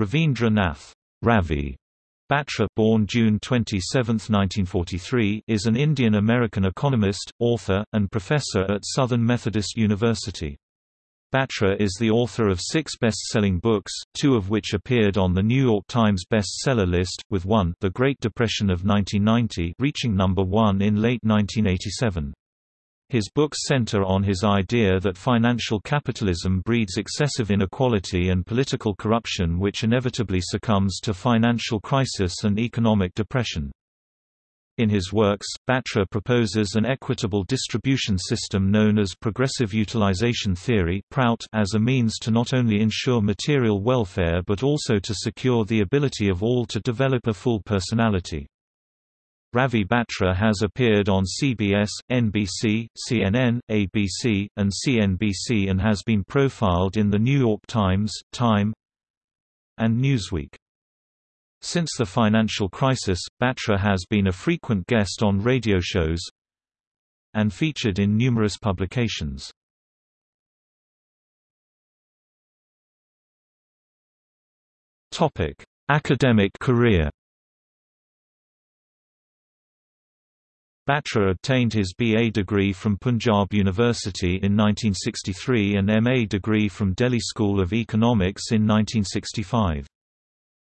Ravindra Nath Ravi Batra born June 27, 1943, is an Indian-American economist, author, and professor at Southern Methodist University. Batra is the author of six best-selling books, two of which appeared on the New York Times bestseller list, with one The Great Depression of 1990 reaching number one in late 1987. His books center on his idea that financial capitalism breeds excessive inequality and political corruption which inevitably succumbs to financial crisis and economic depression. In his works, Batra proposes an equitable distribution system known as progressive utilization theory as a means to not only ensure material welfare but also to secure the ability of all to develop a full personality. Ravi Batra has appeared on CBS, NBC, CNN, ABC, and CNBC and has been profiled in The New York Times, Time, and Newsweek. Since the financial crisis, Batra has been a frequent guest on radio shows and featured in numerous publications. Academic career Batra obtained his BA degree from Punjab University in 1963 and MA degree from Delhi School of Economics in 1965.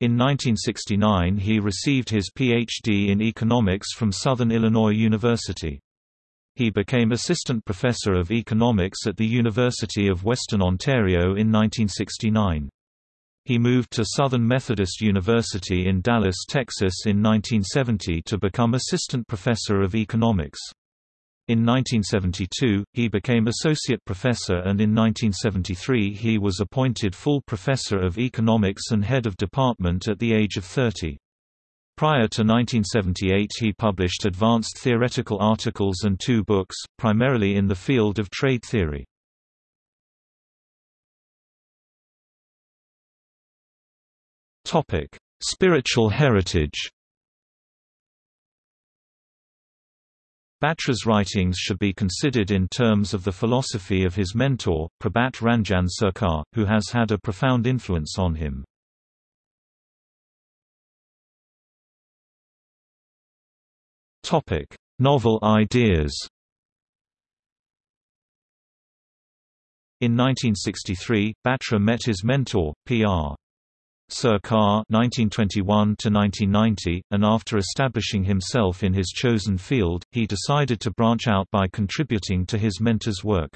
In 1969 he received his Ph.D. in economics from Southern Illinois University. He became assistant professor of economics at the University of Western Ontario in 1969. He moved to Southern Methodist University in Dallas, Texas in 1970 to become assistant professor of economics. In 1972, he became associate professor and in 1973 he was appointed full professor of economics and head of department at the age of 30. Prior to 1978 he published advanced theoretical articles and two books, primarily in the field of trade theory. Topic: Spiritual heritage. Batra's writings should be considered in terms of the philosophy of his mentor, Prabhat Ranjan Sarkar, who has had a profound influence on him. Topic: Novel ideas. In 1963, Batra met his mentor, P.R. Sarkar (1921–1990), and after establishing himself in his chosen field, he decided to branch out by contributing to his mentor's work.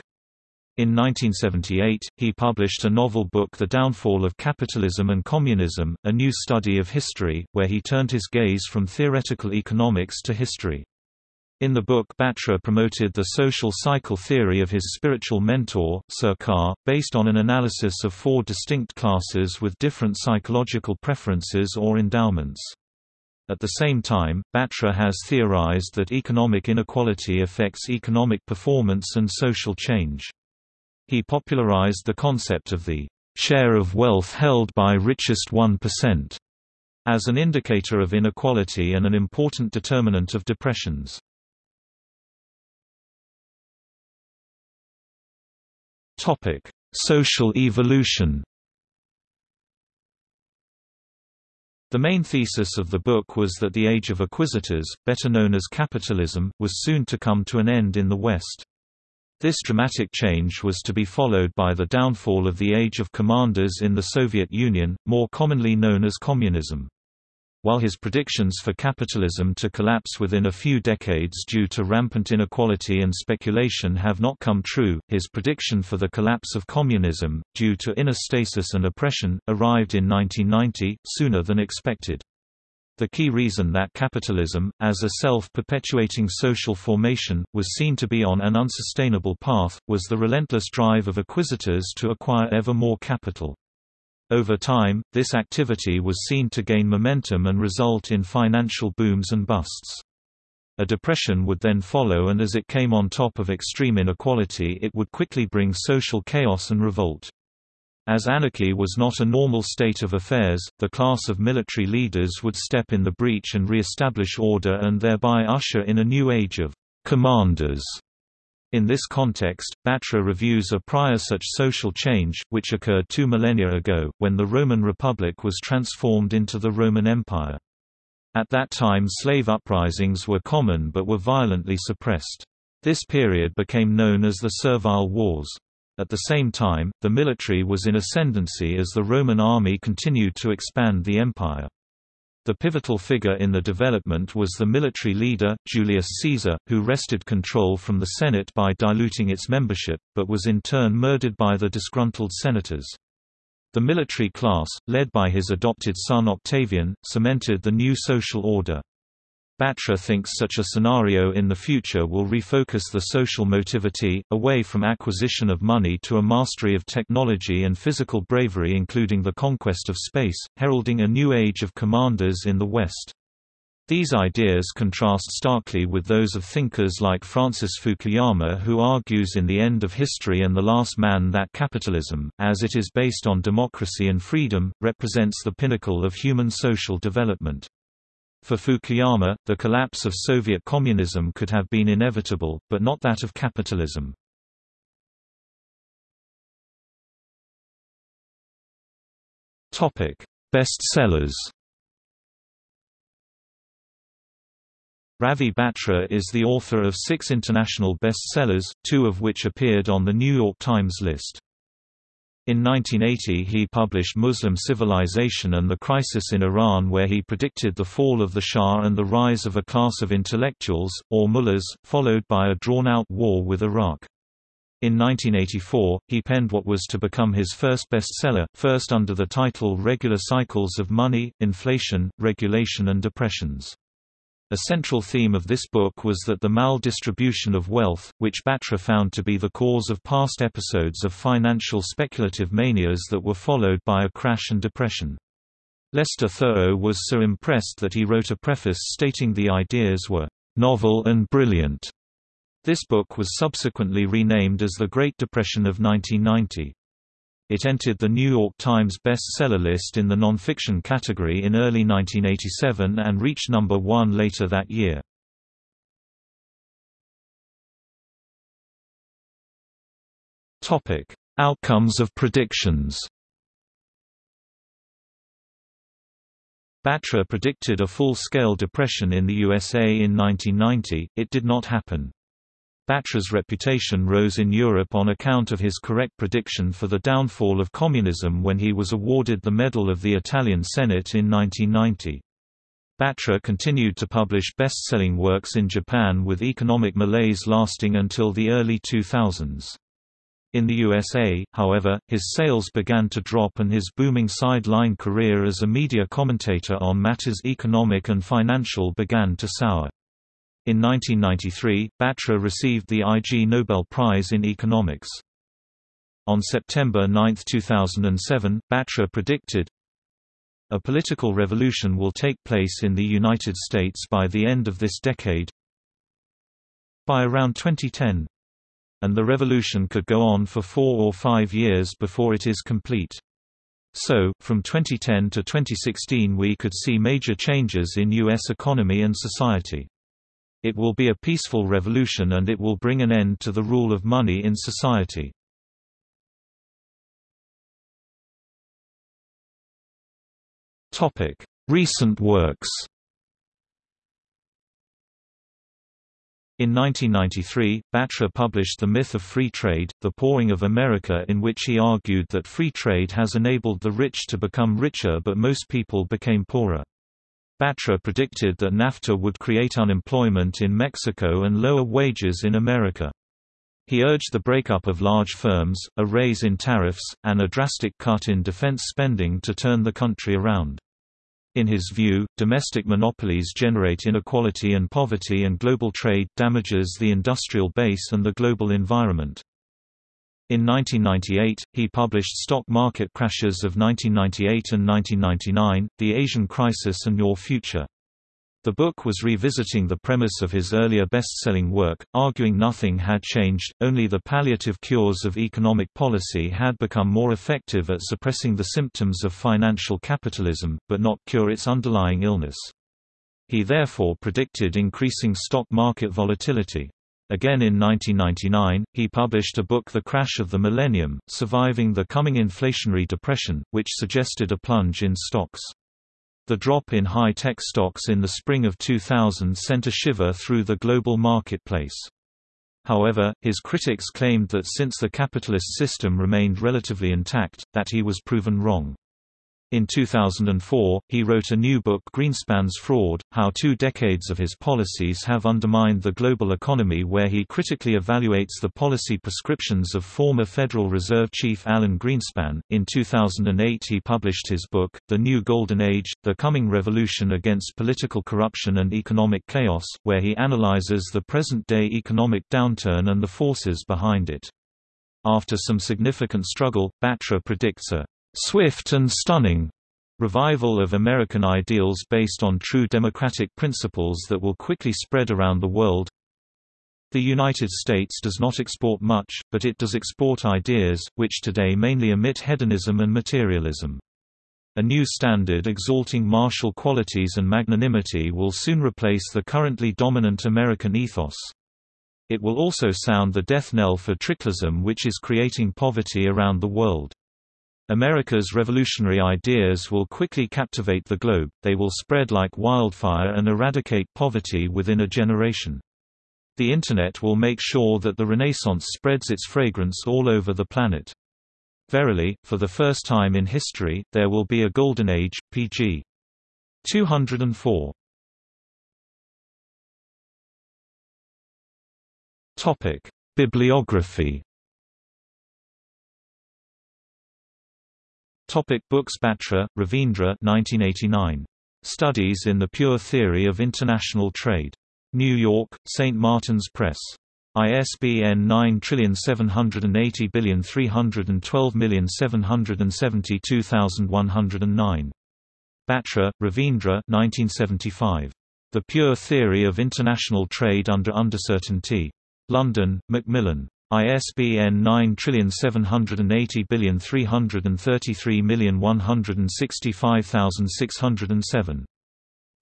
In 1978, he published a novel book The Downfall of Capitalism and Communism, a new study of history, where he turned his gaze from theoretical economics to history. In the book Batra promoted the social cycle theory of his spiritual mentor, Sarkar, based on an analysis of four distinct classes with different psychological preferences or endowments. At the same time, Batra has theorized that economic inequality affects economic performance and social change. He popularized the concept of the share of wealth held by richest 1% as an indicator of inequality and an important determinant of depressions. Topic: Social evolution. The main thesis of the book was that the age of acquisitors, better known as capitalism, was soon to come to an end in the West. This dramatic change was to be followed by the downfall of the age of commanders in the Soviet Union, more commonly known as communism. While his predictions for capitalism to collapse within a few decades due to rampant inequality and speculation have not come true, his prediction for the collapse of communism, due to inner stasis and oppression, arrived in 1990, sooner than expected. The key reason that capitalism, as a self-perpetuating social formation, was seen to be on an unsustainable path, was the relentless drive of acquisitors to acquire ever more capital. Over time, this activity was seen to gain momentum and result in financial booms and busts. A depression would then follow and as it came on top of extreme inequality it would quickly bring social chaos and revolt. As anarchy was not a normal state of affairs, the class of military leaders would step in the breach and re-establish order and thereby usher in a new age of commanders In this context, Batra reviews a prior such social change, which occurred two millennia ago, when the Roman Republic was transformed into the Roman Empire. At that time slave uprisings were common but were violently suppressed. This period became known as the Servile Wars. At the same time, the military was in ascendancy as the Roman army continued to expand the empire. The pivotal figure in the development was the military leader, Julius Caesar, who wrested control from the Senate by diluting its membership, but was in turn murdered by the disgruntled senators. The military class, led by his adopted son Octavian, cemented the new social order. Batra thinks such a scenario in the future will refocus the social motivity, away from acquisition of money to a mastery of technology and physical bravery including the conquest of space, heralding a new age of commanders in the West. These ideas contrast starkly with those of thinkers like Francis Fukuyama who argues in The End of History and The Last Man that capitalism, as it is based on democracy and freedom, represents the pinnacle of human social development. For Fukuyama, the collapse of Soviet communism could have been inevitable, but not that of capitalism. Topic: Bestsellers Ravi Batra is the author of six international bestsellers, two of which appeared on the New York Times list. In 1980 he published Muslim Civilization and the Crisis in Iran where he predicted the fall of the Shah and the rise of a class of intellectuals, or mullahs, followed by a drawn-out war with Iraq. In 1984, he penned what was to become his first bestseller, first under the title Regular Cycles of Money, Inflation, Regulation and Depressions. A central theme of this book was that the maldistribution of wealth, which Batra found to be the cause of past episodes of financial speculative manias that were followed by a crash and depression. Lester Thurow was so impressed that he wrote a preface stating the ideas were novel and brilliant. This book was subsequently renamed as The Great Depression of 1990. It entered the New York Times bestseller list in the nonfiction category in early 1987 and reached number one later that year. Topic: Outcomes of predictions. Batra predicted a full-scale depression in the USA in 1990, it did not happen. Batra's reputation rose in Europe on account of his correct prediction for the downfall of communism when he was awarded the Medal of the Italian Senate in 1990. Batra continued to publish best-selling works in Japan with economic malaise lasting until the early 2000s. In the USA, however, his sales began to drop and his booming sideline career as a media commentator on matters economic and financial began to sour. In 1993, Batra received the Ig Nobel Prize in Economics. On September 9, 2007, Batra predicted, a political revolution will take place in the United States by the end of this decade by around 2010 and the revolution could go on for four or five years before it is complete. So, from 2010 to 2016 we could see major changes in U.S. economy and society. It will be a peaceful revolution and it will bring an end to the rule of money in society. Recent works In 1993, Batra published The Myth of Free Trade, The Pooring of America in which he argued that free trade has enabled the rich to become richer but most people became poorer. Batra predicted that NAFTA would create unemployment in Mexico and lower wages in America. He urged the breakup of large firms, a raise in tariffs, and a drastic cut in defense spending to turn the country around. In his view, domestic monopolies generate inequality and poverty and global trade damages the industrial base and the global environment. In 1998, he published Stock Market Crashes of 1998 and 1999, The Asian Crisis and Your Future. The book was revisiting the premise of his earlier best-selling work, arguing nothing had changed, only the palliative cures of economic policy had become more effective at suppressing the symptoms of financial capitalism, but not cure its underlying illness. He therefore predicted increasing stock market volatility. Again in 1999, he published a book The Crash of the Millennium, Surviving the Coming Inflationary Depression, which suggested a plunge in stocks. The drop in high-tech stocks in the spring of 2000 sent a shiver through the global marketplace. However, his critics claimed that since the capitalist system remained relatively intact, that he was proven wrong. In 2004, he wrote a new book Greenspan's Fraud, How Two Decades of His Policies Have Undermined the Global Economy where he critically evaluates the policy prescriptions of former Federal Reserve Chief Alan Greenspan. In 2008 he published his book, The New Golden Age, The Coming Revolution Against Political Corruption and Economic Chaos, where he analyzes the present-day economic downturn and the forces behind it. After some significant struggle, Batra predicts a swift and stunning revival of American ideals based on true democratic principles that will quickly spread around the world. The United States does not export much, but it does export ideas, which today mainly emit hedonism and materialism. A new standard exalting martial qualities and magnanimity will soon replace the currently dominant American ethos. It will also sound the death knell for tricklism which is creating poverty around the world. America's revolutionary ideas will quickly captivate the globe, they will spread like wildfire and eradicate poverty within a generation. The Internet will make sure that the Renaissance spreads its fragrance all over the planet. Verily, for the first time in history, there will be a golden age, pg. 204. Bibliography Topic books Batra, Ravindra 1989. Studies in the Pure Theory of International Trade. New York, St. Martin's Press. ISBN 9780312772109. Batra, Ravindra 1975. The Pure Theory of International Trade Under Uncertainty. London, Macmillan. ISBN 9780333165607.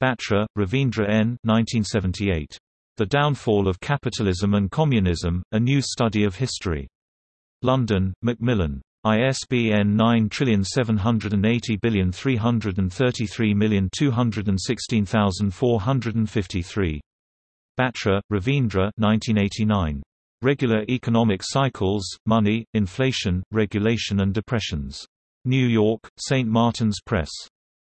Batra, Ravindra N. 1978. The Downfall of Capitalism and Communism, A New Study of History. London, Macmillan. ISBN 9780333216453. Batra, Ravindra 1989. Regular Economic Cycles, Money, Inflation, Regulation and Depressions. New York, St. Martin's Press.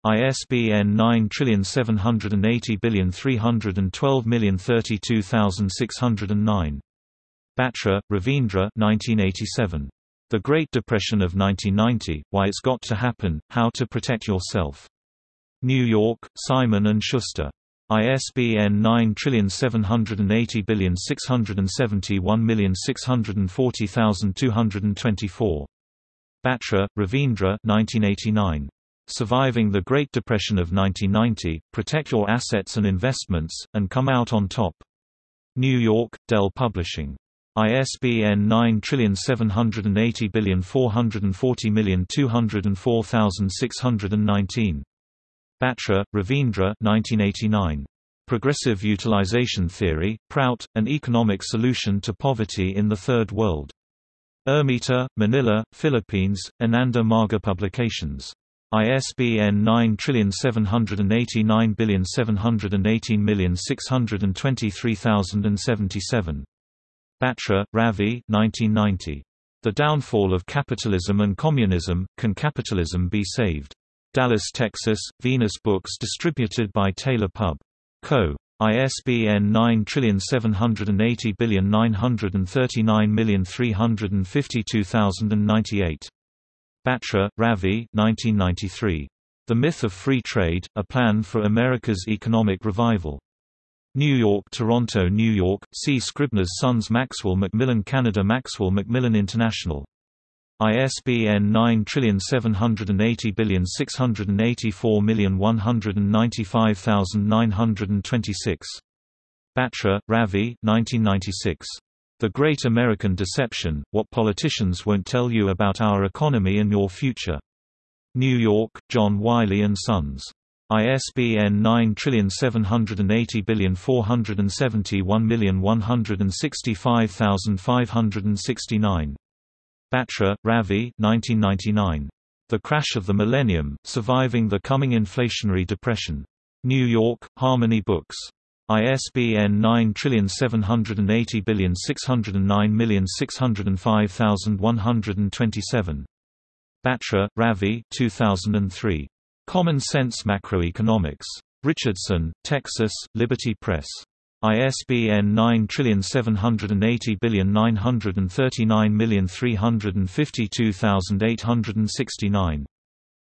ISBN 9780312032609. Batra, Ravindra 1987. The Great Depression of 1990, Why It's Got to Happen, How to Protect Yourself. New York, Simon & Schuster. ISBN 9780671640224. Batra, Ravindra 1989. Surviving the Great Depression of 1990, Protect Your Assets and Investments, and Come Out on Top. New York, Dell Publishing. ISBN 9780440204619. Batra, Ravindra 1989. Progressive Utilization Theory, Prout, An Economic Solution to Poverty in the Third World. Ermita, Manila, Philippines, Ananda Marga Publications. ISBN 9789718623077. Batra, Ravi 1990. The Downfall of Capitalism and Communism, Can Capitalism Be Saved? Dallas, Texas, Venus Books distributed by Taylor Pub. Co. ISBN 9789939352098. Batra, Ravi 1993. The Myth of Free Trade, A Plan for America's Economic Revival. New York Toronto New York, C. Scribner's Sons Maxwell Macmillan Canada Maxwell Macmillan International ISBN 9780684195926. Batra, Ravi 1996. The Great American Deception, What Politicians Won't Tell You About Our Economy and Your Future. New York, John Wiley & Sons. ISBN 9780471165569. Batra, Ravi 1999. The Crash of the Millennium, Surviving the Coming Inflationary Depression. New York, Harmony Books. ISBN 9780609605127. Batra, Ravi 2003. Common Sense Macroeconomics. Richardson, Texas, Liberty Press. ISBN 9780939352869.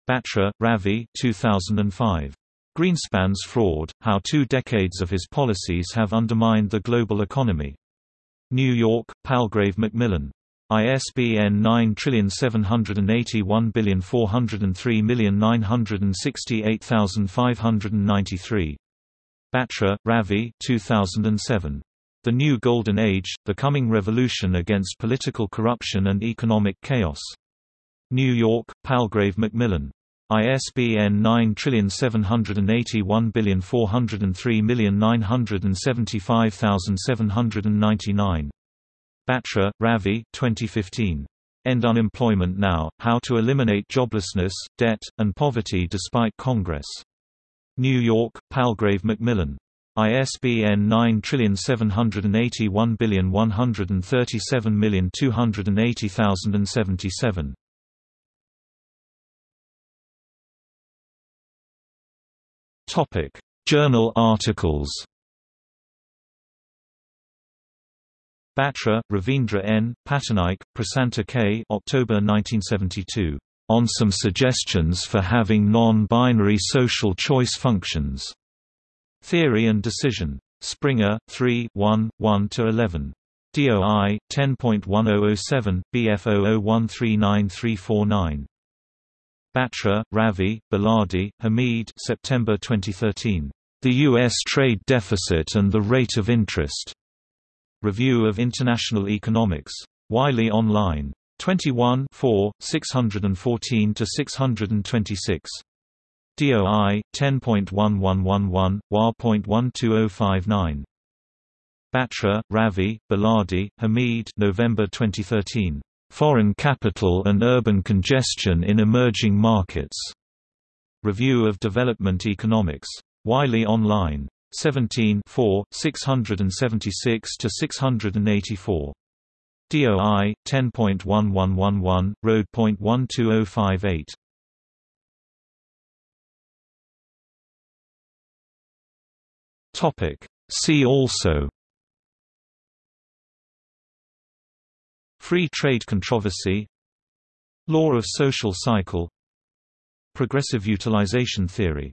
Batra, Ravi 2005. Greenspan's Fraud, How Two Decades of His Policies Have Undermined the Global Economy. New York, Palgrave Macmillan. ISBN 9781403968593. Batra, Ravi 2007. The New Golden Age, The Coming Revolution Against Political Corruption and Economic Chaos. New York, Palgrave Macmillan. ISBN 9781403975799. Batra, Ravi 2015. End Unemployment Now, How to Eliminate Joblessness, Debt, and Poverty Despite Congress. New York, Palgrave Macmillan. ISBN 9781137280077. Topic: Journal articles. Batra, Ravindra N., Patnaik, Prasanta K. October 1972. On some suggestions for having non-binary social choice functions. Theory and Decision. Springer, 3 1, 1–11. DOI, 10.1007, BF 00139349. Batra, Ravi, Beladi, Hamid September 2013. The U.S. Trade Deficit and the Rate of Interest. Review of International Economics. Wiley Online. 21 4, 614 to 626. DOI 10.1111 WA.12059. Batra, Ravi, Beladi, Hamid November 2013. Foreign Capital and Urban Congestion in Emerging Markets. Review of Development Economics. Wiley Online. 17 4, 676–684. DOI 10.1111 Rode.12058. Topic. See also. Free trade controversy. Law of social cycle. Progressive utilization theory